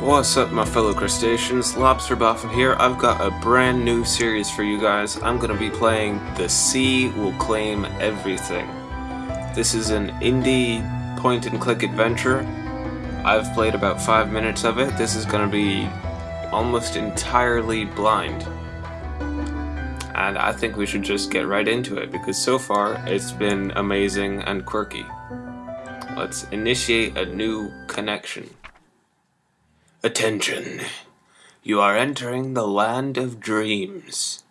What's up my fellow crustaceans, Lobster Boffin here. I've got a brand new series for you guys. I'm going to be playing The Sea Will Claim Everything. This is an indie point and click adventure. I've played about 5 minutes of it. This is going to be almost entirely blind. And I think we should just get right into it because so far it's been amazing and quirky. Let's initiate a new connection. Attention! You are entering the land of dreams.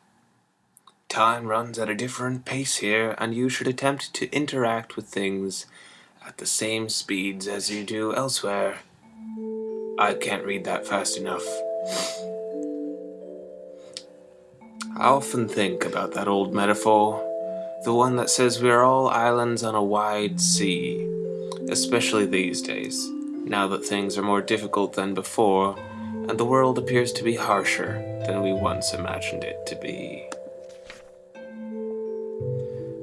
Time runs at a different pace here, and you should attempt to interact with things at the same speeds as you do elsewhere. I can't read that fast enough. I often think about that old metaphor, the one that says we are all islands on a wide sea, especially these days now that things are more difficult than before, and the world appears to be harsher than we once imagined it to be.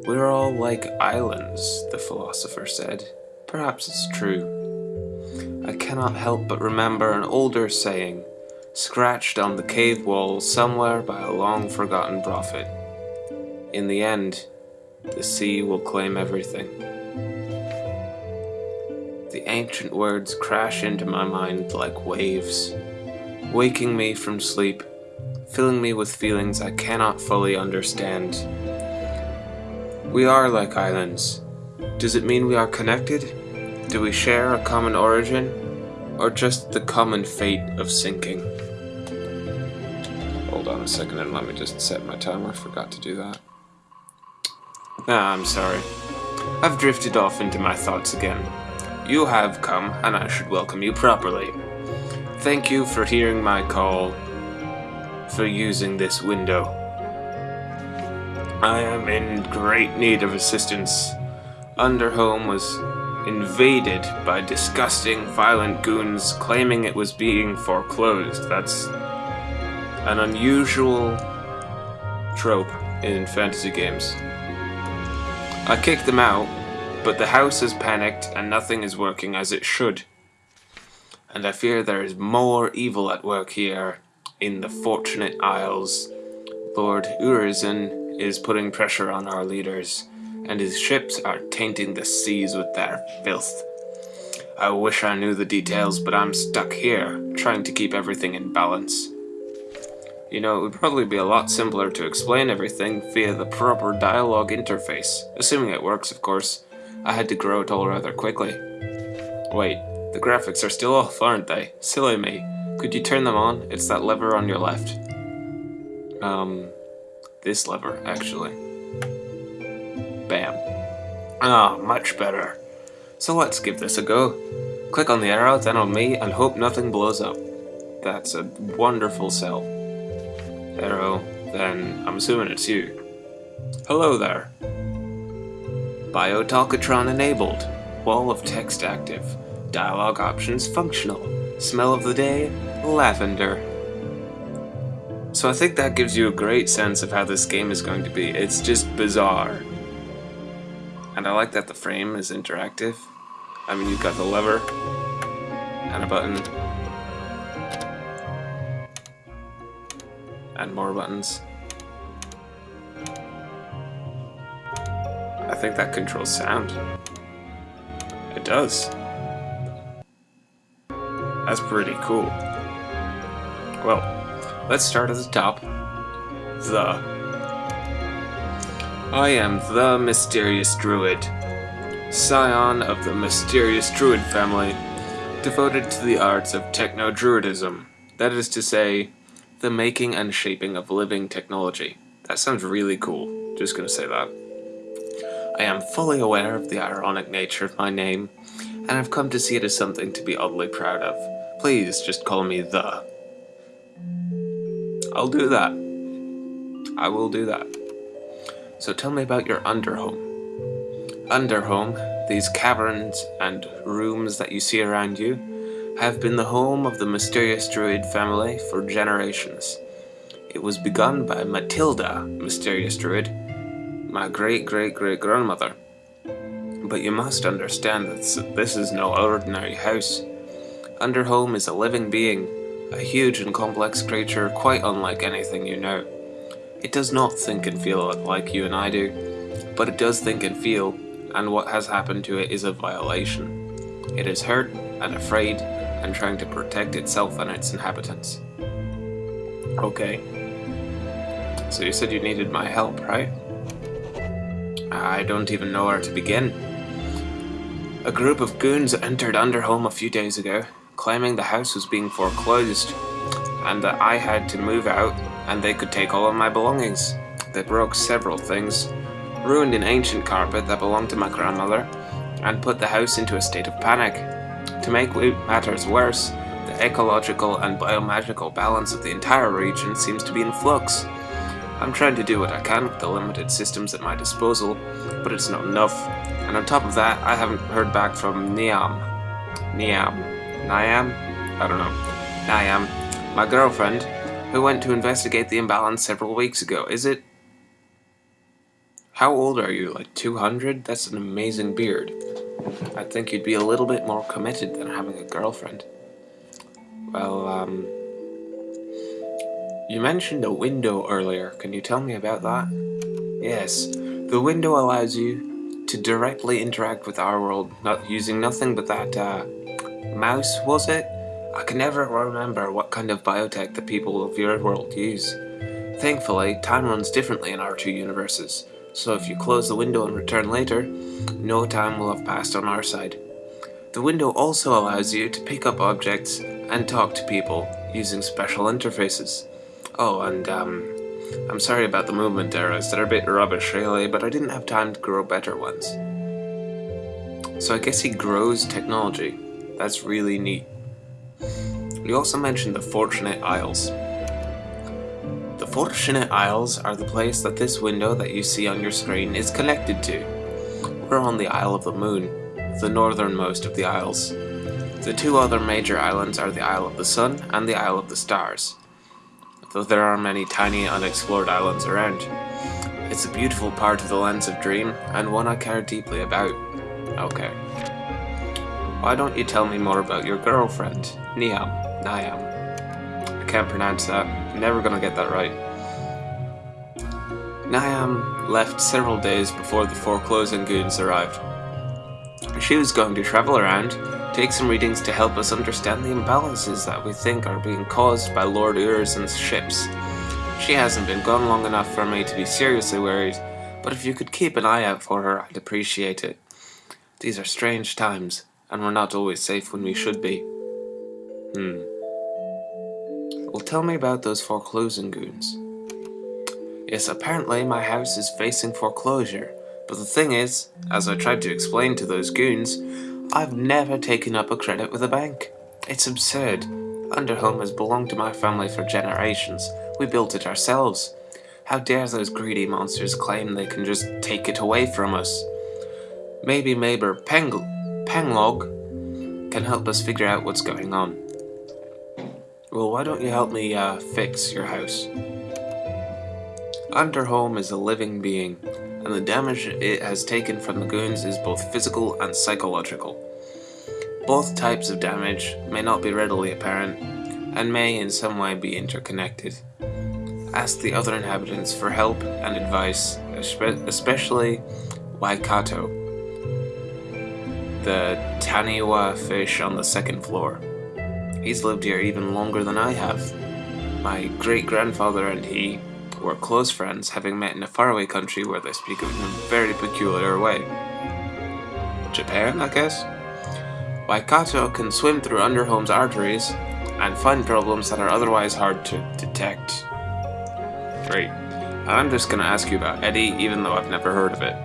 We're all like islands, the philosopher said. Perhaps it's true. I cannot help but remember an older saying, scratched on the cave wall somewhere by a long-forgotten prophet. In the end, the sea will claim everything. The ancient words crash into my mind like waves, waking me from sleep, filling me with feelings I cannot fully understand. We are like islands. Does it mean we are connected? Do we share a common origin? Or just the common fate of sinking? Hold on a second and let me just set my timer. I forgot to do that. Ah, I'm sorry. I've drifted off into my thoughts again. You have come, and I should welcome you properly. Thank you for hearing my call, for using this window. I am in great need of assistance. Underhome was invaded by disgusting, violent goons claiming it was being foreclosed. That's an unusual trope in fantasy games. I kicked them out but the house has panicked and nothing is working as it should. And I fear there is more evil at work here in the Fortunate Isles. Lord Urizen is putting pressure on our leaders, and his ships are tainting the seas with their filth. I wish I knew the details, but I'm stuck here, trying to keep everything in balance. You know, it would probably be a lot simpler to explain everything via the proper dialogue interface, assuming it works, of course. I had to grow it all rather quickly. Wait, the graphics are still off, aren't they? Silly me. Could you turn them on? It's that lever on your left. Um, this lever, actually. Bam. Ah, much better. So let's give this a go. Click on the arrow, then on me, and hope nothing blows up. That's a wonderful cell. Arrow, then I'm assuming it's you. Hello there. Biotalkatron enabled. Wall of text active. Dialogue options functional. Smell of the day, lavender. So I think that gives you a great sense of how this game is going to be. It's just bizarre. And I like that the frame is interactive. I mean, you've got the lever and a button. And more buttons. I think that controls sound. It does. That's pretty cool. Well, let's start at the top. The. I am the Mysterious Druid, scion of the Mysterious Druid family, devoted to the arts of Techno-Druidism, that is to say, the making and shaping of living technology. That sounds really cool, just gonna say that. I am fully aware of the ironic nature of my name, and I've come to see it as something to be oddly proud of. Please just call me The. I'll do that. I will do that. So tell me about your underhome. Underhome, these caverns and rooms that you see around you, have been the home of the mysterious druid family for generations. It was begun by Matilda, mysterious druid, my great-great-great-grandmother. But you must understand that this is no ordinary house. Underhome is a living being, a huge and complex creature quite unlike anything you know. It does not think and feel like you and I do, but it does think and feel, and what has happened to it is a violation. It is hurt and afraid and trying to protect itself and its inhabitants. Okay. So you said you needed my help, right? I don't even know where to begin. A group of goons entered Underhome a few days ago, claiming the house was being foreclosed, and that I had to move out and they could take all of my belongings. They broke several things, ruined an ancient carpet that belonged to my grandmother, and put the house into a state of panic. To make matters worse, the ecological and biomagical balance of the entire region seems to be in flux. I'm trying to do what I can with the limited systems at my disposal, but it's not enough. And on top of that, I haven't heard back from Niamh. Niamh. Niamh? I don't know. Niamh. My girlfriend, who went to investigate the imbalance several weeks ago. Is it... How old are you? Like 200? That's an amazing beard. I think you'd be a little bit more committed than having a girlfriend. Well, um... You mentioned a window earlier. Can you tell me about that? Yes. The window allows you to directly interact with our world, not using nothing but that, uh, mouse, was it? I can never remember what kind of biotech the people of your world use. Thankfully, time runs differently in our two universes, so if you close the window and return later, no time will have passed on our side. The window also allows you to pick up objects and talk to people using special interfaces. Oh, and um, I'm sorry about the movement arrows, they're a bit rubbish really, but I didn't have time to grow better ones. So I guess he grows technology. That's really neat. You also mentioned the Fortunate Isles. The Fortunate Isles are the place that this window that you see on your screen is connected to. We're on the Isle of the Moon, the northernmost of the isles. The two other major islands are the Isle of the Sun and the Isle of the Stars, though there are many tiny unexplored islands around. It's a beautiful part of the Lands of Dream, and one I care deeply about. Okay. Why don't you tell me more about your girlfriend, Niamh? Niamh. I can't pronounce that. I'm never gonna get that right. Niamh left several days before the foreclosing goons arrived. She was going to travel around, take some readings to help us understand the imbalances that we think are being caused by Lord Urizen's ships. She hasn't been gone long enough for me to be seriously worried, but if you could keep an eye out for her, I'd appreciate it. These are strange times, and we're not always safe when we should be. Hmm. Well, tell me about those foreclosing goons. Yes, apparently my house is facing foreclosure, but the thing is, as I tried to explain to those goons, I've never taken up a credit with a bank. It's absurd. Underhome has belonged to my family for generations. We built it ourselves. How dare those greedy monsters claim they can just take it away from us? Maybe neighbor Peng Penglog can help us figure out what's going on. Well, why don't you help me uh, fix your house? Underhome is a living being, and the damage it has taken from the goons is both physical and psychological. Both types of damage may not be readily apparent, and may in some way be interconnected. Ask the other inhabitants for help and advice, especially Waikato, the Taniwha fish on the second floor. He's lived here even longer than I have. My great-grandfather and he were close friends, having met in a faraway country where they speak in a very peculiar way. Japan, I guess? Waikato can swim through Underhome's arteries and find problems that are otherwise hard to detect. Great. I'm just gonna ask you about Eddie, even though I've never heard of it.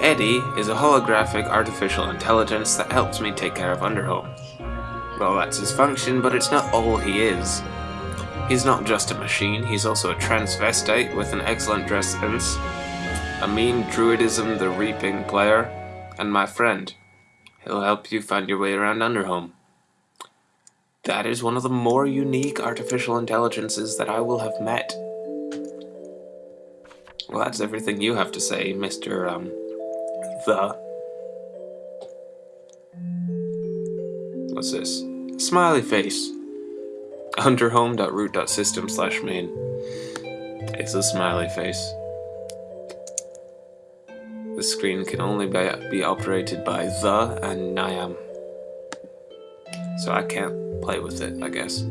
Eddie is a holographic artificial intelligence that helps me take care of Underhome. Well, that's his function, but it's not all he is. He's not just a machine, he's also a transvestite with an excellent dress sense, a mean druidism the reaping player, and my friend. He'll help you find your way around Underhome. That is one of the more unique artificial intelligences that I will have met. Well, that's everything you have to say, Mr. Um, the What's this? Smiley face. Underhome.root.system slash main. It's a smiley face. The screen can only be operated by the and Niamh. So I can't play with it, I guess.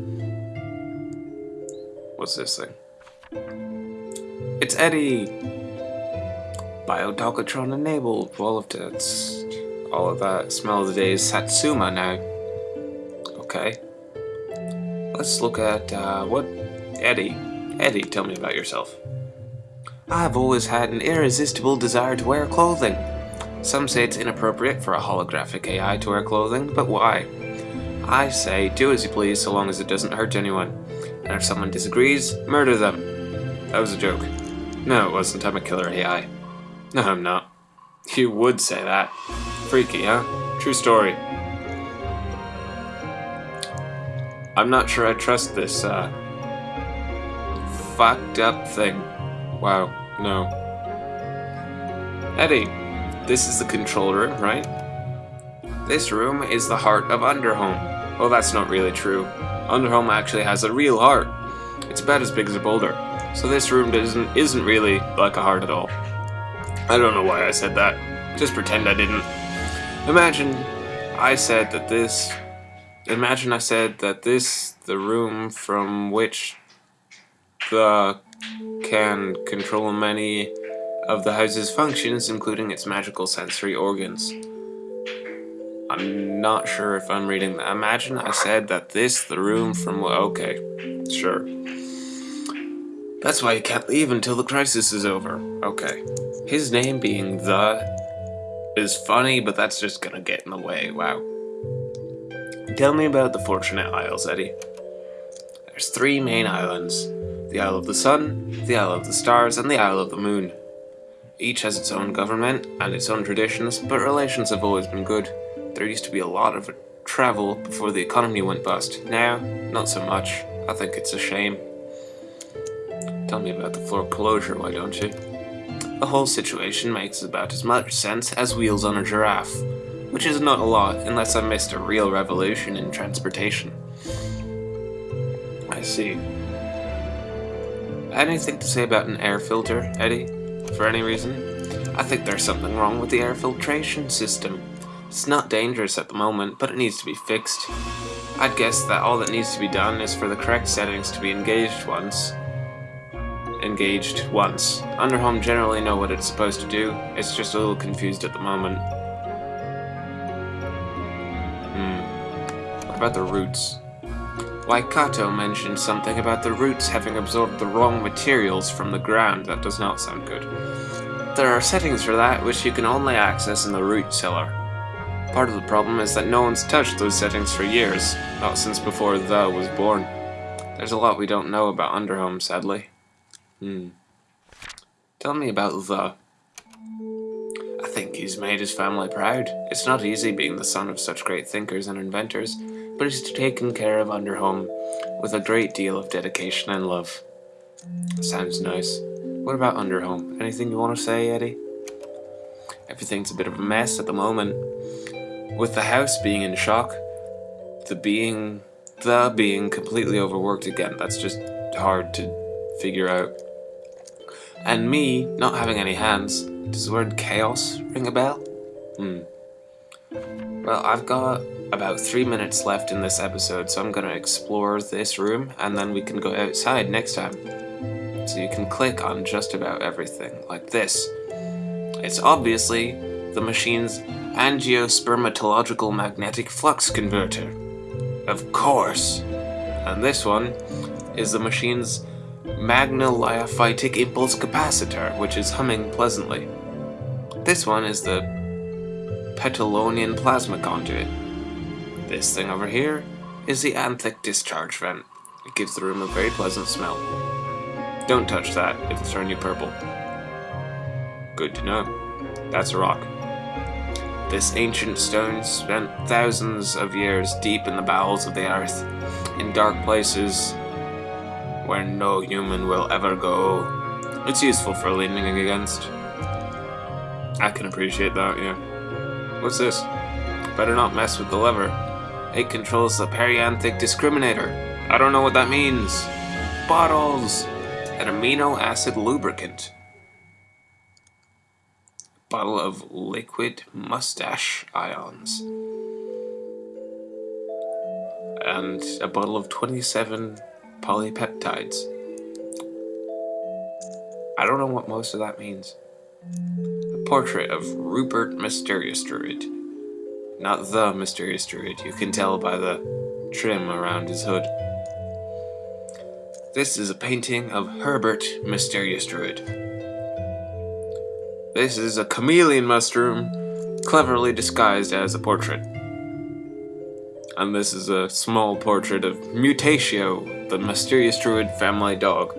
What's this thing? It's Eddie! Biodocatron enabled, all of that, all of that. Smell of the day is Satsuma now. Okay. Let's look at, uh, what? Eddie. Eddie, tell me about yourself. I've always had an irresistible desire to wear clothing. Some say it's inappropriate for a holographic AI to wear clothing, but why? I say, do as you please so long as it doesn't hurt anyone. And if someone disagrees, murder them. That was a joke. No, it wasn't. I'm a killer AI. No, I'm not. You would say that. Freaky, huh? True story. I'm not sure I trust this, uh, fucked up thing. Wow, no. Eddie, this is the control room, right? This room is the heart of Underhome. Well, that's not really true. Underhome actually has a real heart. It's about as big as a boulder. So this room doesn't isn't really like a heart at all. I don't know why I said that. Just pretend I didn't. Imagine I said that this... Imagine I said that this, the room from which the can control many of the house's functions, including its magical sensory organs. I'm not sure if I'm reading that. Imagine I said that this, the room from... Okay, sure. That's why he can't leave until the crisis is over. Okay. His name being the is funny, but that's just gonna get in the way. Wow. Tell me about the Fortunate Isles, Eddie. There's three main islands. The Isle of the Sun, the Isle of the Stars, and the Isle of the Moon. Each has its own government and its own traditions, but relations have always been good. There used to be a lot of travel before the economy went bust. Now, not so much. I think it's a shame. Tell me about the floor closure, why don't you? The whole situation makes about as much sense as wheels on a giraffe, which is not a lot unless I missed a real revolution in transportation. I see. Anything to say about an air filter, Eddie? For any reason? I think there's something wrong with the air filtration system. It's not dangerous at the moment, but it needs to be fixed. I'd guess that all that needs to be done is for the correct settings to be engaged once, engaged once. Underhome generally know what it's supposed to do, it's just a little confused at the moment. About the roots? Waikato mentioned something about the roots having absorbed the wrong materials from the ground. That does not sound good. There are settings for that which you can only access in the root cellar. Part of the problem is that no one's touched those settings for years, not since before The was born. There's a lot we don't know about Underhome, sadly. Hmm. Tell me about the... I think he's made his family proud. It's not easy being the son of such great thinkers and inventors, but he's taken care of Underhome with a great deal of dedication and love. Sounds nice. What about Underhome? Anything you want to say, Eddie? Everything's a bit of a mess at the moment. With the house being in shock, the being... the being completely overworked again, that's just hard to figure out. And me not having any hands. Does the word chaos ring a bell? Hmm. Well, I've got about three minutes left in this episode, so I'm going to explore this room, and then we can go outside next time. So you can click on just about everything, like this. It's obviously the machine's angiospermatological magnetic flux converter. Of course! And this one is the machine's magnoliophytic impulse capacitor, which is humming pleasantly. This one is the Petalonian plasma conduit. This thing over here is the anthic discharge vent. It gives the room a very pleasant smell. Don't touch that, it'll turn you purple. Good to know. That's a rock. This ancient stone spent thousands of years deep in the bowels of the earth, in dark places where no human will ever go. It's useful for leaning against. I can appreciate that, yeah. What's this? Better not mess with the lever. It controls the perianthic discriminator. I don't know what that means. Bottles! An amino acid lubricant. Bottle of liquid mustache ions. And a bottle of 27 polypeptides. I don't know what most of that means. A portrait of Rupert Mysterious Druid. Not the Mysterious Druid, you can tell by the trim around his hood. This is a painting of Herbert Mysterious Druid. This is a chameleon mushroom, cleverly disguised as a portrait. And this is a small portrait of Mutatio, the Mysterious Druid family dog.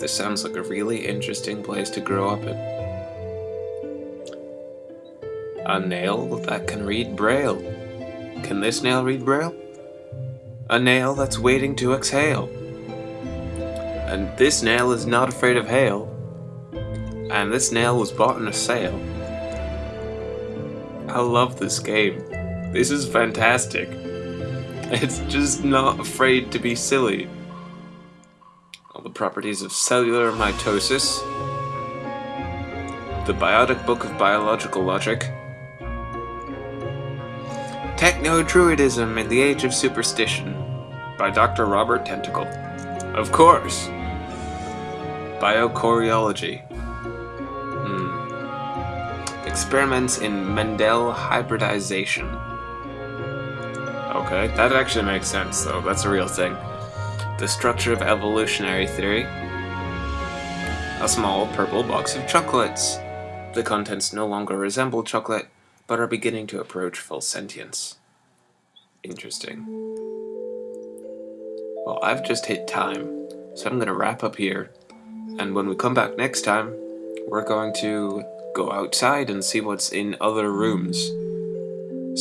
This sounds like a really interesting place to grow up in. A nail that can read Braille. Can this nail read Braille? A nail that's waiting to exhale. And this nail is not afraid of hail. And this nail was bought in a sale. I love this game. This is fantastic. It's just not afraid to be silly. Properties of cellular mitosis. The Biotic Book of Biological Logic. Techno-Druidism in the Age of Superstition by Dr. Robert Tentacle. Of course! Biochoreology. Hmm. Experiments in Mendel hybridization. Okay, that actually makes sense though, that's a real thing. The structure of evolutionary theory. A small purple box of chocolates. The contents no longer resemble chocolate, but are beginning to approach full sentience. Interesting. Well, I've just hit time, so I'm going to wrap up here. And when we come back next time, we're going to go outside and see what's in other rooms.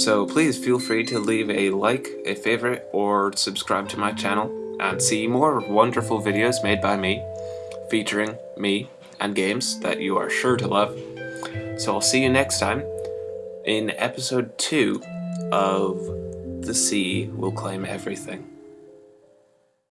So please feel free to leave a like, a favorite, or subscribe to my channel and see more wonderful videos made by me, featuring me and games that you are sure to love. So I'll see you next time in episode 2 of The Sea Will Claim Everything.